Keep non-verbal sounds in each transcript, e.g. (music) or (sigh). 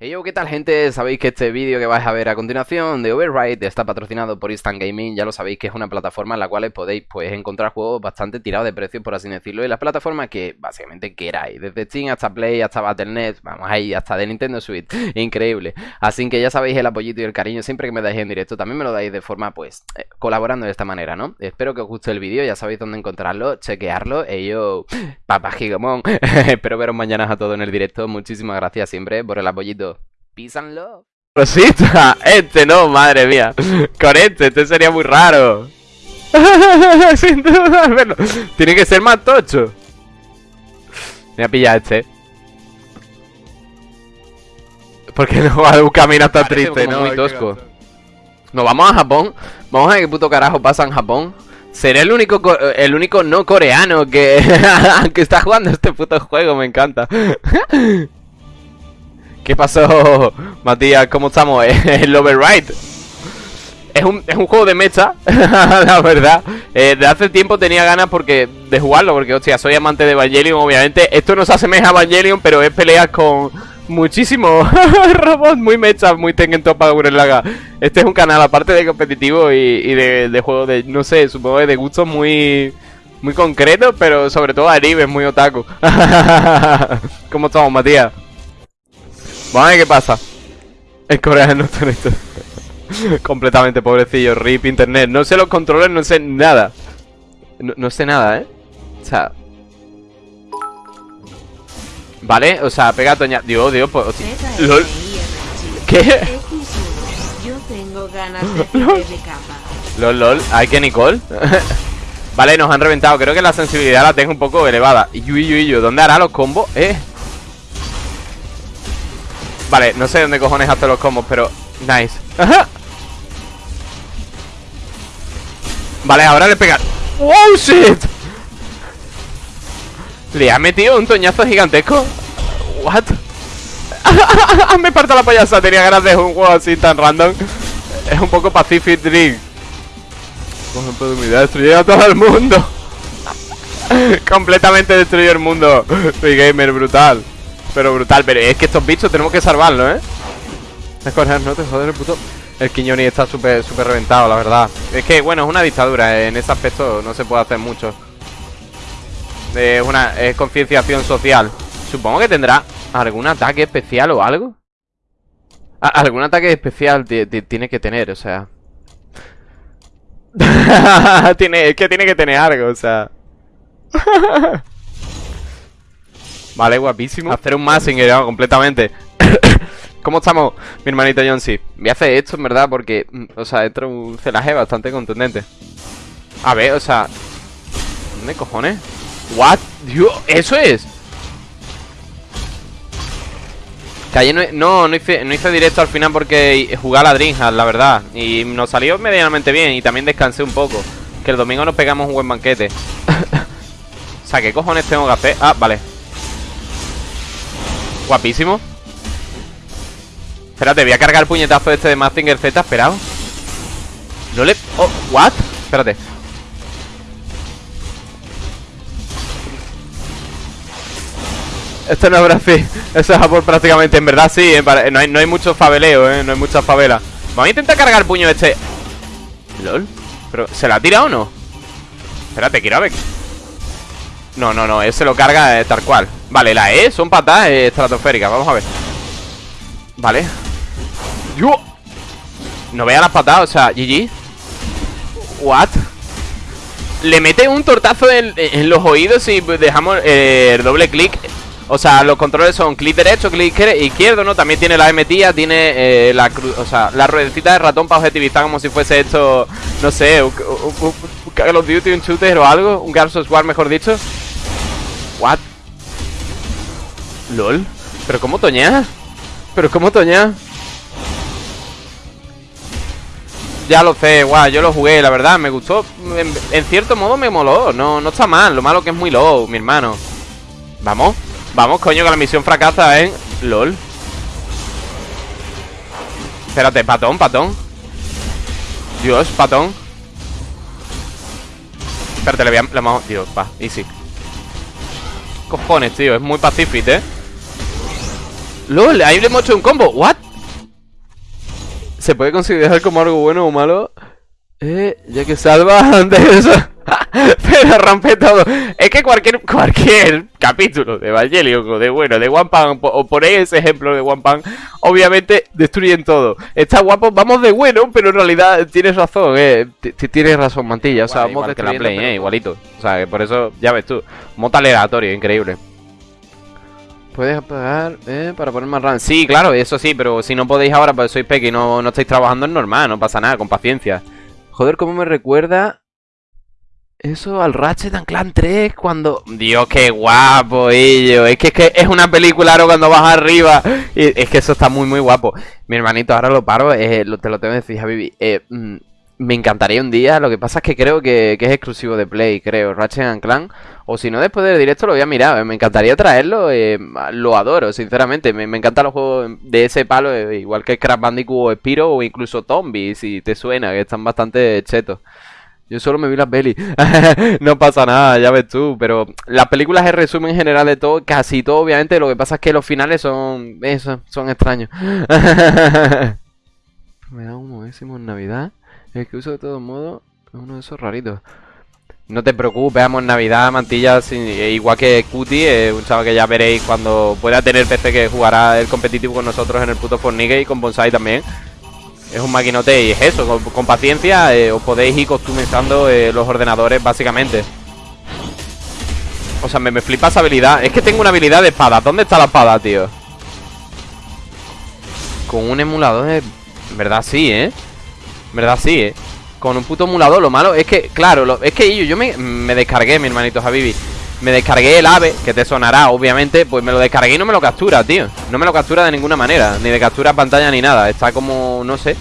Hey yo, ¿qué tal gente? Sabéis que este vídeo que vais a ver a continuación de Override está patrocinado por Instant Gaming, ya lo sabéis que es una plataforma en la cual podéis pues encontrar juegos bastante tirados de precio por así decirlo, y las plataformas que básicamente queráis, desde Steam hasta Play, hasta Battle.net, vamos ahí, hasta de Nintendo Switch, (laughs) increíble. Así que ya sabéis el apoyito y el cariño siempre que me dais en directo, también me lo dais de forma pues eh, colaborando de esta manera, ¿no? Espero que os guste el vídeo, ya sabéis dónde encontrarlo, chequearlo, y yo, (laughs) papá gigomón, (laughs) espero veros mañana a todos en el directo, muchísimas gracias siempre por el apoyito. Peace and love. Rosita, (laughs) este no, madre mía. Con este, este sería muy raro. (laughs) Sin duda, verlo. Tiene que ser más tocho. Voy a pillar este. Porque no va a un camino tan triste, ¿no? Muy tosco. Nos vamos a Japón. Vamos a ver qué puto carajo pasa en Japón. Seré el único el único no coreano que, (laughs) que está jugando este puto juego, me encanta. ¿Qué pasó, (laughs) Matías? ¿Cómo estamos? (laughs) El Override es un, es un juego de mecha, (laughs) la verdad eh, De hace tiempo tenía ganas porque de jugarlo Porque, hostia, soy amante de Evangelion, obviamente Esto no se asemeja a Evangelion, pero es peleas con muchísimos robots Muy mecha, muy Tengen Toppa Laga Este es un canal, aparte de competitivo y, de, de juego de, no sé, supongo de gustos muy... Muy concreto, pero sobre todo anime, muy otaku ¿Cómo estamos, Matías? Vamos a ver qué pasa. El coreano está esto. (laughs) Completamente pobrecillo, rip internet. No sé los controles, no sé nada. No, sé nada, ¿eh? O sea... Vale, o sea, pega Toña. Dios, Dios, pues. LOL. ¿Qué? Yo tengo ganas de (laughs) LOL, LOL. ¿Hay que Nicole? (laughs) vale, nos han reventado. Creo que la sensibilidad la tengo un poco elevada. Y yo, y yo, ¿Dónde hará los combos? Eh. Vale, no sé dónde cojones hace los combos, pero... Nice. Vale, ahora le pega... ¡Oh, shit! Le ha metido un toñazo gigantesco. What? (laughs) Me parto la payasa Tenía ganas de un juego así tan random. Es un poco Pacific Dream. Por ejemplo, de unidad Destruye a todo el mundo. (laughs) Completamente destruye el mundo. Soy gamer brutal pero brutal, pero es que estos bichos tenemos que salvarlos, ¿eh? no te joder el puto. El Quiñoni está súper súper reventado, la verdad. Es que, bueno, es una dictadura En ese aspecto no se puede hacer mucho. Es una es concienciación social. Supongo que tendrá algún ataque especial o algo. Algún ataque especial tiene que tener, o sea. (laughs) Tiene, Es que tiene que tener algo, o sea (laughs) Vale, guapísimo. Hacer un Massinger completamente. (coughs) ¿Cómo estamos, mi hermanito C? Voy a hacer esto, en verdad, porque, mm, o sea, entra un celaje bastante contundente. A ver, o sea... ¿Dónde cojones? ¿What? Dios, ¿eso es? Que no, no, no, hice, no hice directo al final porque jugué a la Dreamhack, la verdad. Y nos salió medianamente bien y también descansé un poco. Que el domingo nos pegamos un buen banquete. (laughs) o sea, ¿qué cojones tengo que hacer? Ah, vale. Guapísimo. Espérate, voy a cargar el puñetazo este de Mazinger Z Esperado. No le... Oh, what? Espérate. Esto no es Brasil Eso es Japón prácticamente En verdad sí, eh, no, hay, no hay mucho fabeleo, eh No hay mucha favela. Vamos a intentar cargar el puño este. LOL ¿Pero se la ha tirado o no? Espérate, quiero ver no, no, no, ese lo carga eh, tal cual Vale, la E son patadas eh, estratosféricas Vamos a ver Vale ¡Yo! No vea las patadas, o sea, GG What? Le mete un tortazo en, los oídos y dejamos eh, el doble clic o sea, los controles son clic derecho, clic izquierdo, ¿no? También tiene la M tía, tiene la o sea, la ruedecita de ratón para objetivizar como si fuese esto, no sé, un, Call of Duty, un shooter o algo, un Gears of mejor dicho. What? LOL ¿Pero cómo toñea? ¿Pero cómo toñea? Ya lo sé, guau, yo lo jugué, la verdad, me gustó en, cierto modo me moló, no, no está mal Lo malo que es muy low, mi hermano Vamos, vamos, coño, que la misión fracasa, ¿eh? LOL Espérate, patón, patón Dios, patón Espérate, le voy a... Le Dios, va, easy cojones, tío? Es muy pacífico, ¿eh? LOL, ahí le hemos hecho un combo. ¿What? ¿Se puede considerar como algo bueno o malo? Eh, ya que salva (laughs) antes de eso. (laughs) Pero rompe todo. Es que cualquier cualquier capítulo de Evangelion o de bueno, de One Pan, o ponéis ese ejemplo de One Pan, obviamente destruyen todo. Está guapo, vamos de bueno, pero en realidad tienes razón, eh. Tienes razón, mantilla. O sea, vamos que la play, eh, igualito. O sea, que por eso, ya ves tú, mota aleatorio, increíble. Puedes apagar eh, para poner más RAM. Sí, claro, eso sí, pero si no podéis ahora, pues sois peque y no, no estáis trabajando, es normal, no pasa nada, con paciencia. Joder, cómo me recuerda eso al Ratchet and Clan 3 cuando... Dios, qué guapo ello. Es que, es que es una película ahora cuando vas arriba. Y es que eso está muy, muy guapo. Mi hermanito, ahora lo paro. Eh, te lo tengo que decir, Javi. Eh, mm, me encantaría un día. Lo que pasa es que creo que, es exclusivo de Play, creo. Ratchet and Clan. O si no, después del directo lo voy a mirar. Me encantaría traerlo. Eh, lo adoro, sinceramente. Me, me, encantan los juegos de ese palo. Eh, igual que Crash Bandicoot o Spiro o incluso Tombi, si te suena, que están bastante chetos. Yo solo me vi las pelis. (laughs) no pasa nada, ya ves tú. Pero las películas es resumen general de todo, casi todo, obviamente. Lo que pasa es que los finales son. Eso, son extraños. (laughs) me da un en Navidad. El que uso de todos modos es uno de esos raritos. No te preocupes, veamos Navidad, mantilla, eh, igual que Cutie, eh, un chaval que ya veréis cuando pueda tener PC que jugará el competitivo con nosotros en el puto Fortnite y con Bonsai también. Es un maquinote y es eso, con, paciencia eh, os podéis ir customizando eh, los ordenadores básicamente. O sea, me, me flipa esa habilidad. Es que tengo una habilidad de espada. ¿Dónde está la espada, tío? Con un emulador, en verdad sí, ¿eh? En verdad sí, ¿eh? Con un puto emulador, lo malo es que, claro, es que yo, yo me, me descargué, mi hermanito Javibi me descargué el ave, que te sonará, obviamente Pues me lo descargué y no me lo captura, tío. No me lo captura de ninguna manera Ni de captura pantalla ni nada. Está como, no sé.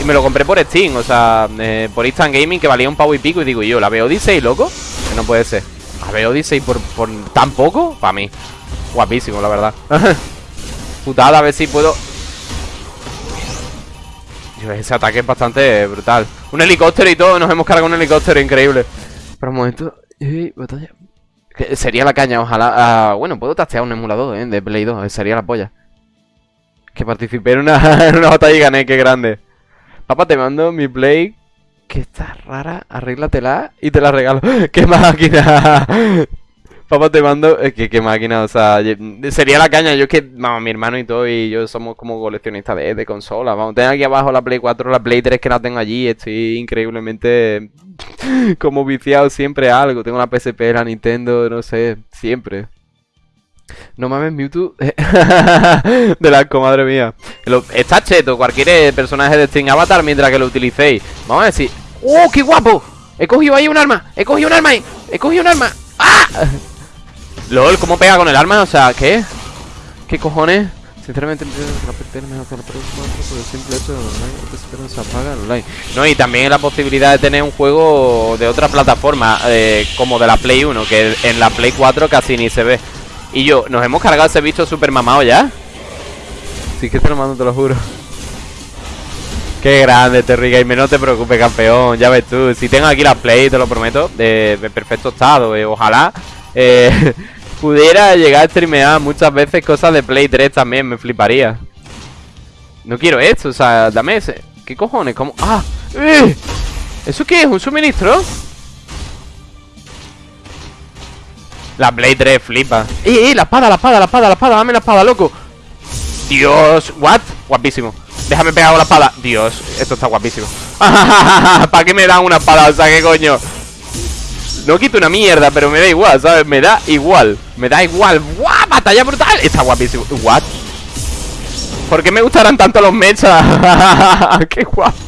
Y me lo compré por Steam, o sea eh, Por Instant Gaming, que valía un pavo y pico Y digo yo, ¿la veo Odyssey, loco? Que no puede ser. ¿La veo Odyssey por, por tan poco? Para mí. Guapísimo, la verdad. (laughs) Putada, a ver si puedo. Ese ataque es bastante brutal. Un helicóptero y todo, nos hemos cargado un helicóptero, increíble. Pero un momento batalla sería la caña, ojalá. Ah, bueno, puedo tastear un emulador, ¿eh? De Play 2, sería la polla. Que participé en una, (laughs) en una batalla gané, qué grande. Papá, te mando mi Play. Que está rara, arréglatela y te la regalo. (laughs) ¡Qué máquina! Papá, te mando. Es que qué máquina, o sea, sería la caña. Yo es que, vamos, mi hermano y todo, y yo somos como coleccionistas de, de consolas. Vamos, tengo aquí abajo la Play 4, la Play 3 que la tengo allí. Estoy increíblemente (laughs) como viciado siempre a algo. Tengo la PSP, la Nintendo, no sé, siempre. No mames, Mewtwo (laughs) de la comadre mía. Está cheto, cualquier personaje de Steam Avatar mientras que lo utilicéis. Vamos a decir. ¡Oh, qué guapo! He cogido ahí un arma. He cogido un arma. He cogido un arma. ¡Ah! LOL, ¿cómo pega con el arma? O sea, ¿qué? ¿Qué cojones? Sinceramente, la PT mejor que la por el simple hecho de online, se apaga online. No, y también la posibilidad de tener un juego de otra plataforma, eh, como de la Play 1, que en la Play 4 casi ni se ve. Y yo, ¿nos hemos cargado ese bicho super mamado ya? Sí que te lo mando, te lo juro. Qué grande, Terry Gamer, no te preocupes, campeón. Ya ves tú, si tengo aquí la Play, te lo prometo, de, perfecto estado. Eh, ojalá. Eh, (laughs) pudiera llegar a streamear muchas veces cosas de Play 3 también, me fliparía. No quiero esto, o sea, dame ese. ¿Qué cojones? ¿Cómo? ¡Ah! ¡Eh! ¿Eso qué es? ¿Un suministro? La Play 3 flipa. ¡Eh, eh! La espada, la espada, la espada, la espada! ¡Dame la espada, loco! Dios, ¿what? Guapísimo. Déjame pegar la espada. Dios, esto está guapísimo. (laughs) ¿Para qué me dan una espada? O sea, ¿qué coño? No quito una mierda, pero me da igual, ¿sabes? Me da igual Me da igual ¡Guau! ¡Batalla brutal! Está guapísimo ¿What? ¿Por qué me gustarán tanto los mechas? (laughs) ¡Qué guapo!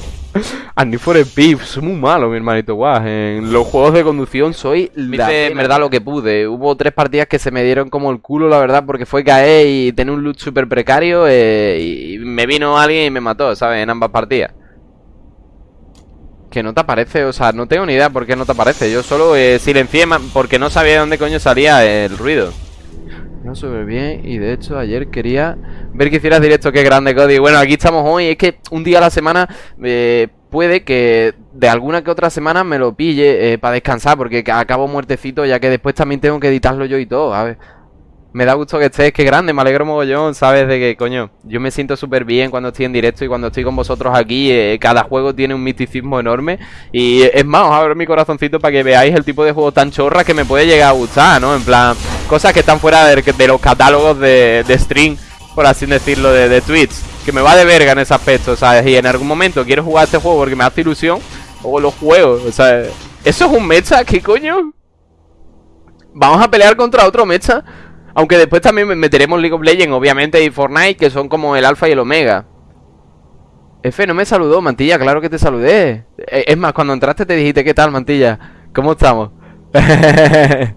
Andy for Beef, soy muy malo, mi hermanito. Guau, en los juegos de conducción soy la en verdad lo que pude. Hubo tres partidas que se me dieron como el culo, la verdad, porque fue caer y tener un loot súper precario eh, y me vino alguien y me mató, ¿sabes? En ambas partidas. Que no te aparece, o sea, no tengo ni idea por qué no te aparece. Yo solo eh, silencié porque no sabía de dónde coño salía el ruido. No súper bien y de hecho ayer quería ver que hicieras directo, qué grande Cody. Bueno, aquí estamos hoy, es que un día a la semana eh, puede que de alguna que otra semana me lo pille eh, para descansar Porque acabo muertecito ya que después también tengo que editarlo yo y todo, a ver Me da gusto que estés, que grande, me alegro mogollón, ¿sabes? De que, coño, yo me siento súper bien cuando estoy en directo y cuando estoy con vosotros aquí. Eh, cada juego tiene un misticismo enorme. Y es más, os abro mi corazoncito para que veáis el tipo de juego tan chorra que me puede llegar a gustar, ¿no? En plan, cosas que están fuera de, los catálogos de, de stream, por así decirlo, de, de Twitch. Que me va de verga en ese aspecto, ¿sabes? Y en algún momento quiero jugar este juego porque me hace ilusión, o los juegos, o sea, ¿eso es un mecha? ¿Qué coño? Vamos a pelear contra otro mecha. Aunque después también meteremos League of Legends, obviamente, y Fortnite, que son como el alfa y el omega. F, no me saludó, Mantilla, claro que te saludé. E, es más, cuando entraste te dijiste, ¿qué tal, Mantilla? ¿Cómo estamos? (laughs)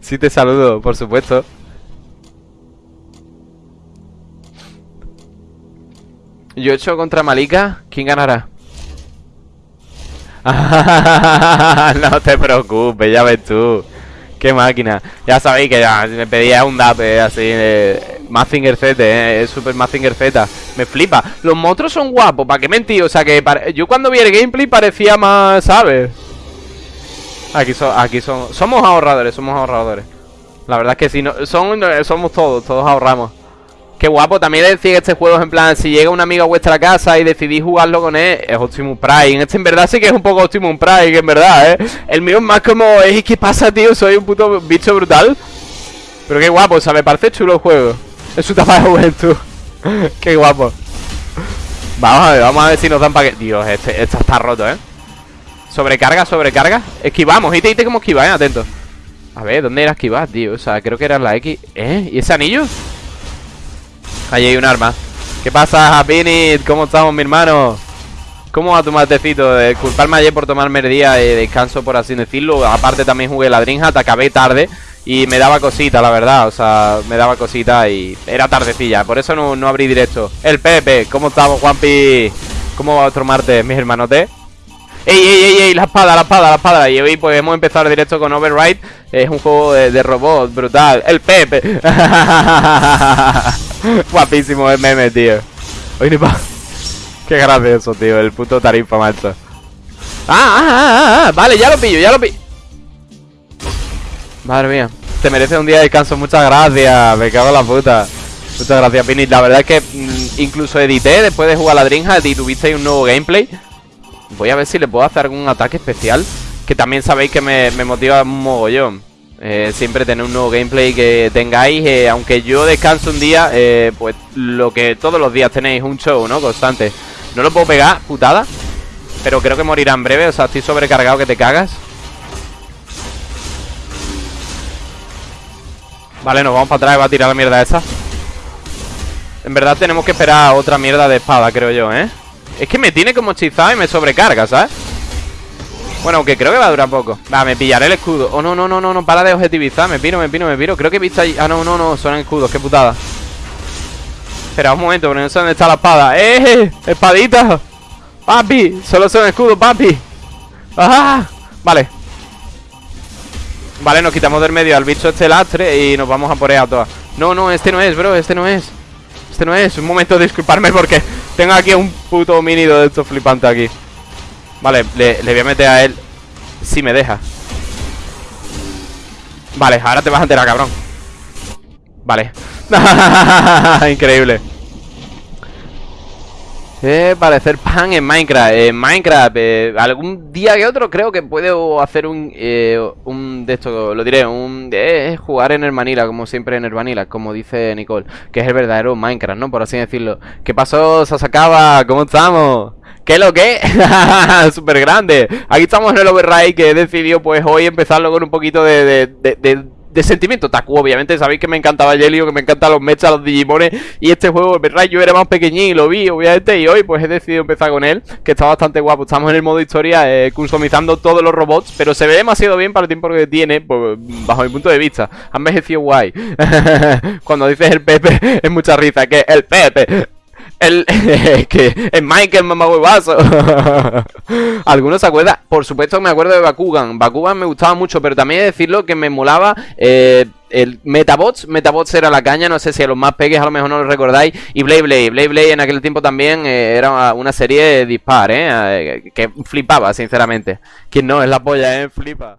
sí te saludo, por supuesto. Yo he hecho contra Malika, ¿quién ganará? (laughs) no te preocupes, ya ves tú. Qué máquina. Ya sabéis que ya me pedía un dape así de Mazinger Z, eh, es Super Mazinger Z. Me flipa. Los monstruos son guapos, ¿para qué mentir? O sea que yo cuando vi el gameplay parecía más, ¿sabes? Aquí son, aquí son, somos ahorradores, somos ahorradores. La verdad es que si no, son, somos todos, todos ahorramos. Qué guapo, también decir que este juego es en plan, si llega un amigo a vuestra casa y decidís jugarlo con él, es Optimus Prime. Este en verdad sí que es un poco Optimus Prime, en verdad, ¿eh? El mío es más como, ¿qué pasa, tío? Soy un puto bicho brutal. Pero qué guapo, o sea, me parece chulo el juego. Es su tapa de juventud. (laughs) qué guapo. Vamos a ver, vamos a ver si nos dan que... Dios, este, este está roto, ¿eh? Sobrecarga, sobrecarga. Esquivamos, y te como esquiva, ¿eh? Atento. A ver, ¿dónde era esquivar, tío? O sea, creo que era la X. ¿Eh? ¿Y ese anillo? Ahí hay un arma. ¿Qué pasa, Happinit? ¿Cómo estamos, mi hermano? ¿Cómo va tu matecito? Disculparme ayer por tomarme el día de descanso, por así decirlo. Aparte también jugué la Dreamhack, acabé tarde y me daba cosita, la verdad. O sea, me daba cosita y era tardecilla. Por eso no, no abrí directo. El Pepe, ¿cómo estamos, Juanpi? ¿Cómo va otro martes, mis hermanotes? ¡Ey, ey, ey, ey! La espada, la espada, la espada. Y hoy pues hemos empezado directo con Override. Es un juego de, de robot brutal. ¡El Pepe! (laughs) (laughs) Guapísimo el meme, tío. Oye, pa. (laughs) Qué gracioso, tío. El puto tarifa, macho. Ah, ah, ah, ah, Vale, ya lo pillo, ya lo pillo. Madre mía. Te merece un día de descanso. Muchas gracias. Me cago en la puta. Muchas gracias, Pini. La verdad es que incluso edité después de jugar la Dreamhack y tuvisteis un nuevo gameplay. Voy a ver si le puedo hacer algún ataque especial. Que también sabéis que me, me motiva un mogollón. Eh, siempre tener un nuevo gameplay que tengáis. Eh, aunque yo descanso un día, eh, pues lo que todos los días tenéis un show, ¿no? Constante. No lo puedo pegar, putada. Pero creo que morirá en breve. O sea, estoy sobrecargado que te cagas. Vale, nos vamos para atrás va a tirar la mierda esa. En verdad tenemos que esperar otra mierda de espada, creo yo, ¿eh? Es que me tiene como hechizado y me sobrecarga, ¿sabes? Bueno, aunque creo que va a durar poco. Va, me pillaré el escudo. Oh, no, no, no, no, no, para de objetivizar. Me piro, me piro, me piro. Creo que he visto ahí. Ah, no, no, no, son escudos, qué putada. Espera un momento, porque no sé dónde está la espada. ¡Eh! ¡Espadita! ¡Papi! Solo son escudos, papi. ¡Ah! Vale. Vale, nos quitamos del medio al bicho este lastre Y nos vamos a por a todas. No, no, este no es, bro, este no es. Este no es, un momento de disculparme porque Tengo aquí un puto homínido de estos flipantes aquí Vale, le, voy a meter a él Si me deja Vale, ahora te vas a enterar, cabrón Vale (laughs) Increíble eh, parecer pan en Minecraft En Minecraft, eh, algún día que otro Creo que puedo hacer un eh, Un de esto, lo diré Un de jugar en el Manila, como siempre en el Vanilla Como dice Nicole, que es el verdadero Minecraft, ¿no? Por así decirlo ¿Qué pasó, Sasakaba? ¿Cómo estamos? ¿Qué lo que? (laughs) Súper grande Aquí estamos en el override que he decidido pues hoy empezarlo con un poquito de, de, sentimiento. Taku, obviamente sabéis que me encantaba Jelio, que me encantan los mechas, los Digimones Y este juego, verdad, yo era más pequeñín y lo vi, obviamente Y hoy pues he decidido empezar con él, que está bastante guapo. Estamos en el modo historia, eh, customizando todos los robots Pero se ve demasiado bien para el tiempo que tiene, pues, bajo mi punto de vista. Ha envejecido guay. (laughs) Cuando dices el Pepe, (laughs) es mucha risa, que el Pepe el, (laughs) que el Michael mamahuevazo. (laughs) ¿Algunos se acuerdan? Por supuesto me acuerdo de Bakugan. Bakugan me gustaba mucho, pero también he de decirlo que me molaba eh, el Metabots. Metabots era la caña, no sé si a los más peques a lo mejor no lo recordáis. Y Blade Blade. Blade Blade en aquel tiempo también eh, era una serie de dispar, ¿eh? Que flipaba, sinceramente. Quien no, es la polla, ¿eh? Flipa.